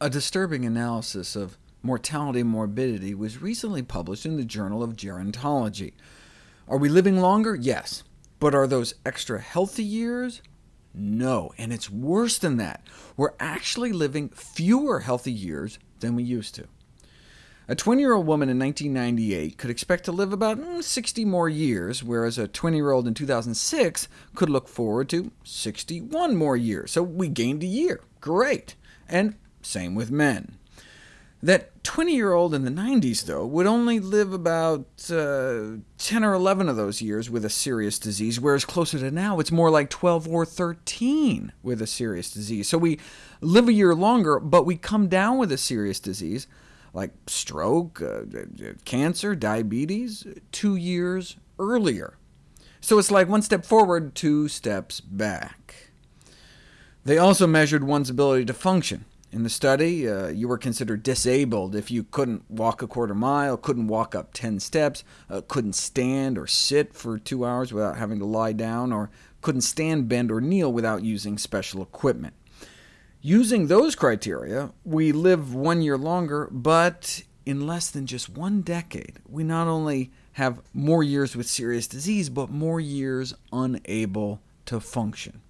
A disturbing analysis of mortality and morbidity was recently published in the Journal of Gerontology. Are we living longer? Yes. But are those extra healthy years? No, and it's worse than that. We're actually living fewer healthy years than we used to. A 20-year-old woman in 1998 could expect to live about mm, 60 more years, whereas a 20-year-old in 2006 could look forward to 61 more years. So we gained a year. Great. And same with men. That 20-year-old in the 90s, though, would only live about uh, 10 or 11 of those years with a serious disease, whereas closer to now, it's more like 12 or 13 with a serious disease. So we live a year longer, but we come down with a serious disease, like stroke, uh, cancer, diabetes, two years earlier. So it's like one step forward, two steps back. They also measured one's ability to function. In the study, uh, you were considered disabled if you couldn't walk a quarter mile, couldn't walk up 10 steps, uh, couldn't stand or sit for two hours without having to lie down, or couldn't stand, bend, or kneel without using special equipment. Using those criteria, we live one year longer, but in less than just one decade, we not only have more years with serious disease, but more years unable to function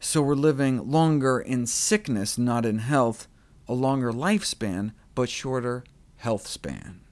so we're living longer in sickness, not in health, a longer lifespan, but shorter health span.